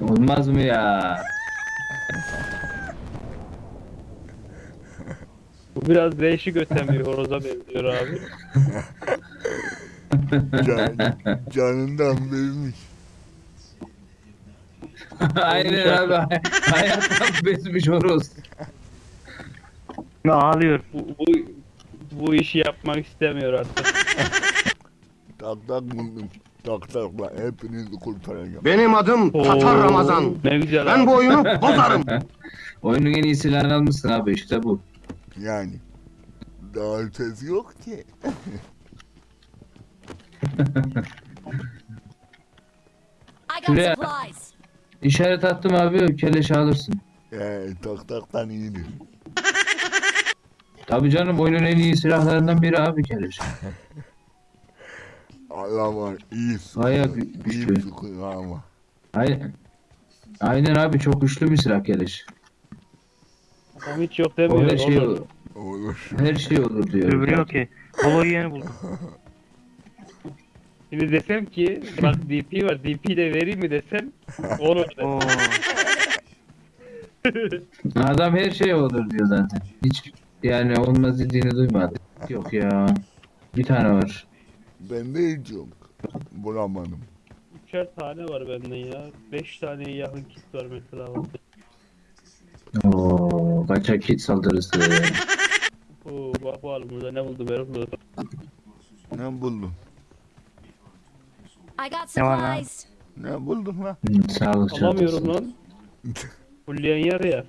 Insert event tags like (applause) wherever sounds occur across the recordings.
Olmaz mı ya? Bu biraz değişik öten bir horoza benziyor abi. Can, canından vermiş. (laughs) Aynen abi. Hayattan bezmiş horoz. Ağlıyor. Bu, bu, bu işi yapmak istemiyor artık. Tak tak buldum. Tak takla hepinizi kurtaracağım. Benim adım Tatar Oo, Ramazan. Ne güzel Ben abi. bu oyunu (laughs) bozarım. (laughs) Oyunun en iyi silahını almışsın abi işte bu. Yani. Daha ötesi yok ki. I got supplies. İşaret attım abi keleş alırsın. Ee, tak taktan iyidir. Tabii canım oyunun en iyi silahlarından biri abi keleş. (laughs) Allah var iyi sıkıyor. Bayağı iyi gü- sıkıyor ama. Aynen. Aynen abi çok güçlü bir silah keleş. Adam hiç yok demiyor. Her şey olur. olur. Olur. Her şey olur diyor. Öbürü yok ki. Polo'yu yeni buldum. (laughs) Şimdi desem ki bak DP var DP de vereyim mi desem olur. Oo. Adam her şey olur diyor zaten. Hiç yani olmaz dediğini duymadı. Yok ya. Bir tane var. Bende hiç yok. Bulamadım. Üçer tane var benden ya. Beş taneye yakın kit var mesela. Oo, kaçak kit saldırısı. (laughs) Oo, bak bakalım burada ne buldum Erol. Ne buldun? I got Ne var lan? supplies. Ne buldun lan? Hı, Sağlık Alamıyorum çantası. lan. (laughs) Fulleyen yer ya.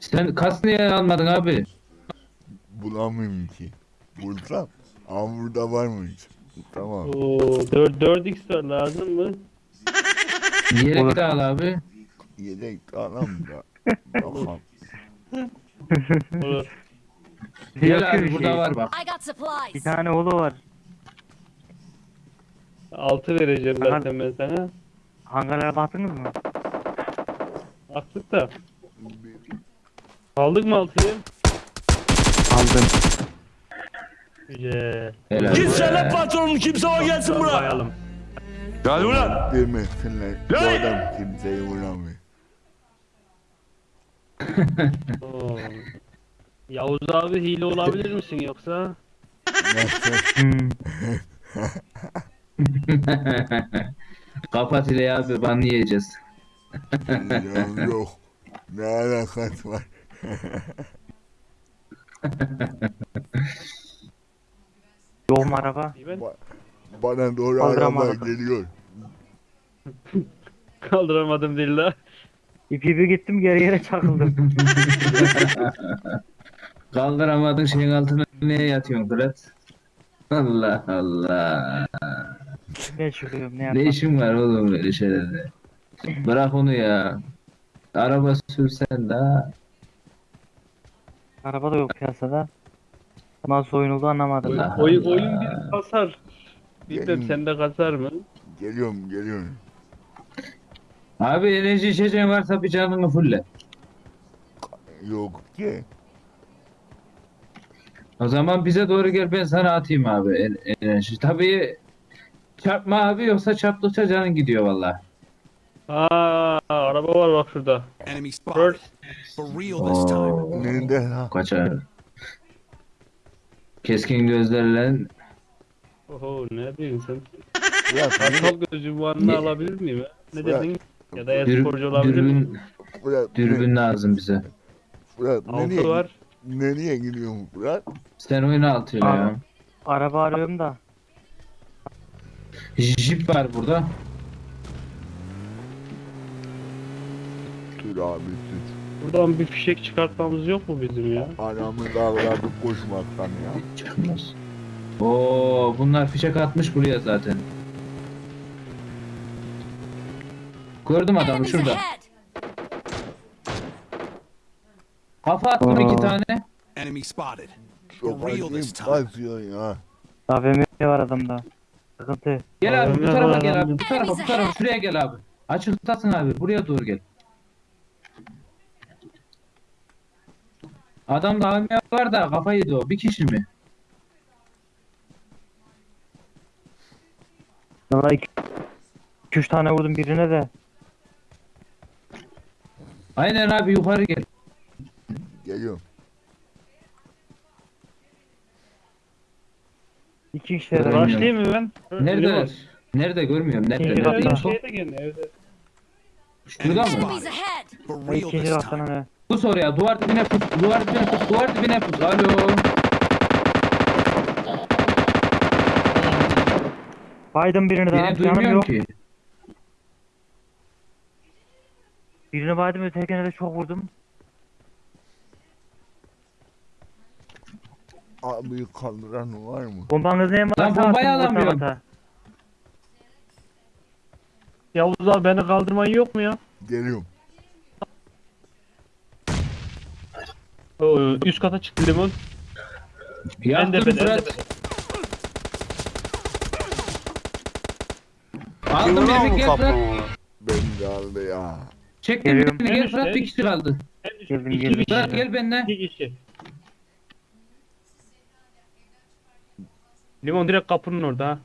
Sen kas niye almadın abi? Bulamıyorum ki. Bulsam. Ama burada varmış. Tamam. Oo, 4, 4x var lazım mı? Yelek de al abi. Yedek tamam da. (laughs) Tamam. Olur. Gel abi bir burada şey. var bak. I got Bir supplies. tane oğlu var. 6 vereceğim Aha. zaten ben sana. Hangarlara baktınız mı? Attık da. Aldık mı 6'yı? Aldım. Güzel. Helal. Kimse be. lan patronun kimse o gelsin buraya. Bayalım. Hadi ulan. Demesinler. Bu Hey! adam kimseyi bulamıyor. Oo. (laughs) Yavuz abi hile olabilir misin yoksa? (laughs) Kapat ile abi ban yiyeceğiz. Ya yok. Ne alakası var? (laughs) Araba? Ben Ba- Bana doğru araba geliyor. (laughs) kaldıramadım dilla. İpi bir gittim geri yere çakıldım. (laughs) Kaldıramadın şeyin altına neye yatıyorsun Fırat? Allah Allah. ne çıkıyorum ne Ne yapayım? işin var oğlum böyle şeylerde? Bırak onu ya. Araba sürsen daha. Araba da yok piyasada. Nasıl oyun oldu anlamadım. Allah Oyun, oyun bir kasar. Bilmem Gelin. sende kasar mı? Geliyorum geliyorum. Abi enerji içeceğin varsa bir canını fulle. Yok ki. O zaman bize doğru gel ben sana atayım abi en- enerji. Tabii çarpma abi yoksa çarptıkça canın gidiyor valla. Aa, araba var bak şurada. Enemy spot. First. For real this time. Oo, Nerede ha? kaçar. Keskin gözlerle Oho ne diyorsun sen? Fırat, Kartal gözü bu anını Ne- alabilir miyim? Ne Fırat, dedin? Ya da dür, e-sporcu olabilir miyim? dürbün, Fırat, dürbün lazım bize. Fırat, Altı nereye, var. nereye gidiyorsun Fırat? Sen oyna altıyla ya. Araba arıyorum da. Jip var burada. Tür abi tür. Buradan bir fişek çıkartmamız yok mu bizim ya? Anamı dağladı koşmaktan ya. Çıkmaz. Oo, bunlar fişek atmış buraya zaten. Gördüm adamı şurada. Kafa attım iki tane. Enemy spotted. Çok acayip this time. kasıyor ya. AVM var adamda. Sıkıntı. Gel abi bu tarafa gel abi. Bu tarafa bu tarafa şuraya gel abi. Açıktasın abi. Buraya doğru gel. Adam da AVM var da kafa yedi o. Bir kişi mi? İki 2-3 tane vurdum birine de. Aynen abi yukarı gel. Geliyorum. İki kişi de Göremiyorum. Başlayayım mı ben? Nerede? Nerede görmüyorum. Nerede? İkinci Nerede? katta. Şeyde gene evde. Şurada mı? Enemies ahead! For real İkinci this time. öne. Pus oraya. Duvar dibine pus. Duvar dibine pus. Duvar dibine pus. Alo. Baydım birini daha. Beni Canım duymuyorum yok. ki. Birini baydım ötekine de çok vurdum. Abi kaldıran var mı? Bombanız neye varsa Lan bombayı alamıyorum. Yavuz abi beni kaldırman yok mu ya? Geliyorum. Üst kata çıktı limon. En Yaktım tepede, en Fırat. tepede. Aldım Kim lan beni bu gel Fırat. kapı? Ben de aldı ya. Çektim Geliyorum. beni gel Fırat bir kişi kaldı. En üst- Geldim, iki geldim. kişi. Fırat gel benimle. İki kişi. Limon direkt kapının orada ha.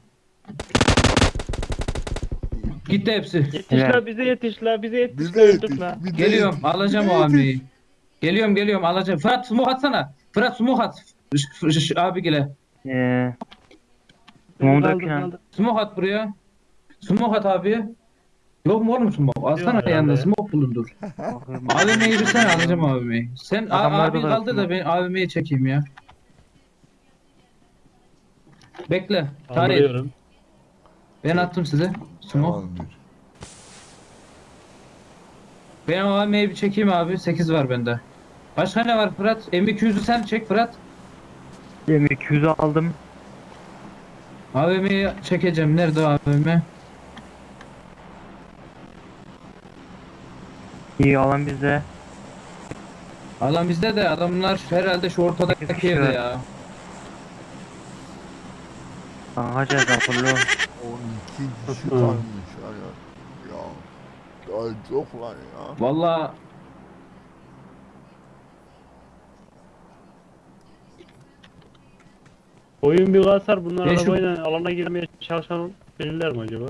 Gitti hepsi. Yetiş Helal. la bize yetiş la bize yetiş Bize la yetiş. bize Geliyorum alacağım o hamleyi. Geliyorum geliyorum alacağım. Fırat smoke atsana. Fırat smoke at. Abi gele. Kaldır, falan. kaldır. Smoke at buraya. Smoke at abi. Yok mu oğlum smoke? Alsana herhalde yanında ya. smoke bulundur. AVM'yi (laughs) versene alacağım AVM'yi. Sen abi da kaldı da smoke. ben AVM'yi çekeyim ya. Bekle. Tarih. Ben attım size. Smoke. Tamamdır. Ben o AVM'yi bir çekeyim abi. 8 var bende. Başka ne var Fırat? M200'ü sen çek Fırat. M200'ü aldım. AVM'yi çekeceğim. Nerede AVM? İyi alan bizde. Alan bizde de adamlar herhalde şu ortadaki evde ya. Kankacağız akıllı. 12 kişi kalmış. Daha çok var ya. Valla Oyun bir kasar bunlar Ya şu- arabayla alana girmeye çalışan belirler mi acaba?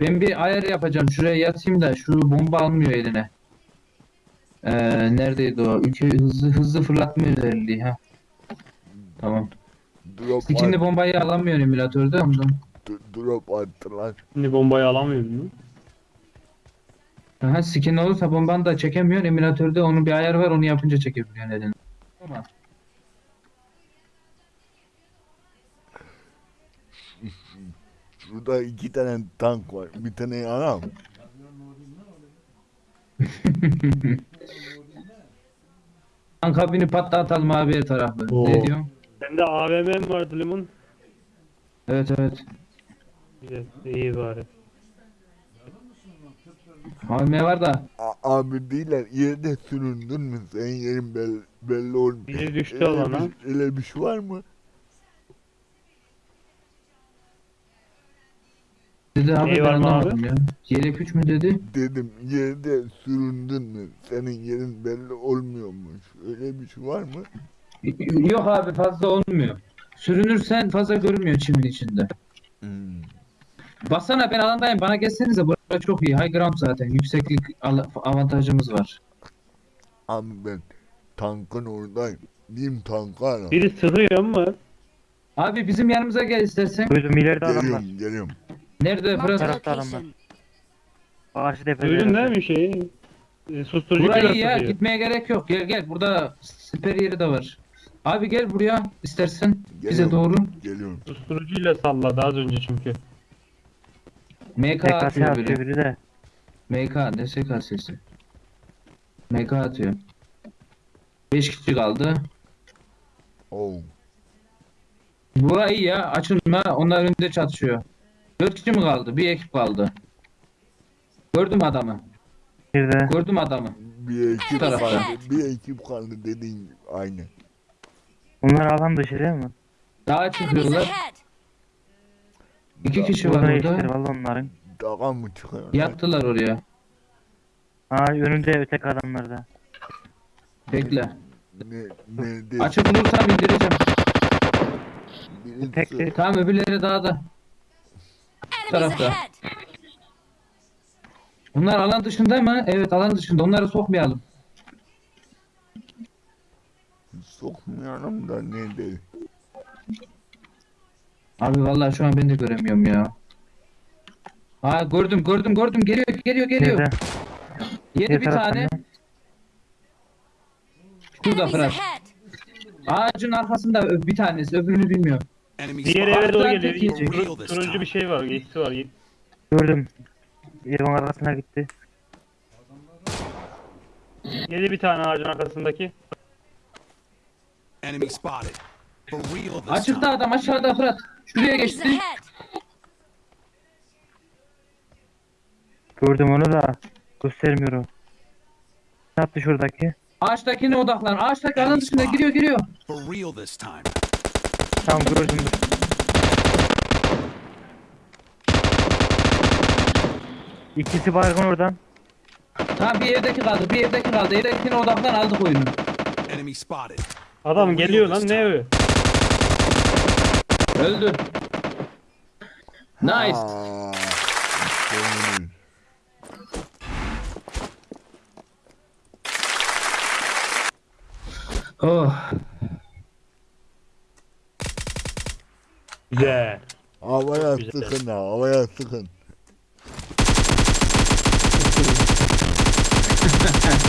ben bir ayar yapacağım. Şuraya yatayım da şu bomba almıyor eline. Ee, neredeydi o? Ülke hızlı hızlı fırlatma özelliği ha. Tamam. Drop, İkinci bombayı alamıyor emülatörde ondan. Drop attılar. Şimdi bombayı alamıyorum mu? Aha, skin olursa bombanı da çekemiyorsun. Emülatörde onun bir ayarı var onu yapınca çekebiliyorsun eline. Tamam. Şurada iki tane tank var. Bir tane anam. (laughs) Tanka binip patlatalım abi her tarafı. Oo. Ne diyorsun? Sende AVM vardı limon. Evet evet. Güzel, iyi bari. AVM var da A- abi değiller. Yerde süründün mü? Senin yerin belli, belli olmuyor. Biri düştü Öyle alana. bir- Öyle bir şey var mı? dedi abi Neyi ben var mı anlamadım ya. Yelek 3 mü dedi? Dedim yerde süründün mü? Senin yerin belli olmuyormuş. Öyle bir şey var mı? Yok abi fazla olmuyor. Sürünürsen fazla görünmüyor çimin içinde. Hmm. Baksana ben alandayım bana gelsenize burası çok iyi. High ground zaten. Yükseklik avantajımız var. Abi ben tankın oradayım. Diyeyim tanka ara. Biri sıkıyor mu? Abi bizim yanımıza gel istersen. Duydum ileride adamlar. Geliyorum geliyorum. Nerede Fırat? tarafta adamlar. Karşı tepede. Duydun değil mi şeyi? E, Susturucu Burayı iyi ya gitmeye gerek yok. Gel gel burada siper yeri de var. Abi gel buraya istersen bize Geliyorum. doğru. Geliyorum. Susturucuyla salladı az önce çünkü. MK atıyor atıyor biri. biri de. MK ne SK sesi. MK atıyor. 5 kişi kaldı. Oh. Bura iyi ya açılma onlar önünde çatışıyor. 4 kişi mi kaldı? Bir ekip kaldı. Gördüm adamı. Bir de. Gördüm adamı. Bir ekip tarafta. kaldı. Bir ekip kaldı dediğin gibi. Aynı. Bunlar alan dışı değil mi? Daha Enemies çıkıyorlar. ahead! İki kişi var orada. işleri valla onların. Dağa mı çıkıyor? Yattılar oraya. Aa önünde ötek adamlarda. Bekle. Ne, ne de, Açık bulursam indireceğim. birisi- Tek Tamam öbürleri dağda. Enemies tarafta. ahead! Bunlar alan dışında mı? Evet alan dışında. Onları sokmayalım. Sokmayalım da ne de. Abi vallahi şu an ben de göremiyorum ya. Ha gördüm gördüm gördüm geliyor geliyor geliyor. Nerede? Yedi Diğer bir taraftan tane. mı? Şurada Enemies Fırat. ahead! Ağacın arkasında ö- bir tanesi öbürünü bilmiyorum. Diğer eve doğru Arkadan geliyor. tek yiyecek. Turun- Turuncu bir şey var. Geçti var. Gördüm. Evin arkasına gitti. Yedi bir tane ağacın arkasındaki. Enemy spotted. For real this Açıkta time. adam aşağıda Fırat. Şuraya geçti. Gördüm onu da göstermiyorum. Ne yaptı şuradaki? Ağaçtakine odaklan. Ağaçtaki alan dışında giriyor giriyor. Tamam gördüm. İkisi baygın oradan. Tamam bir evdeki kaldı. Bir evdeki kaldı. Evdekine odaklan aldık oyunu. Adam geliyor lan ne evi? Öldü. Nice. Aa, senin. Oh. Güzel. Havaya Güzel. sıkın ha, havaya sıkın. (laughs)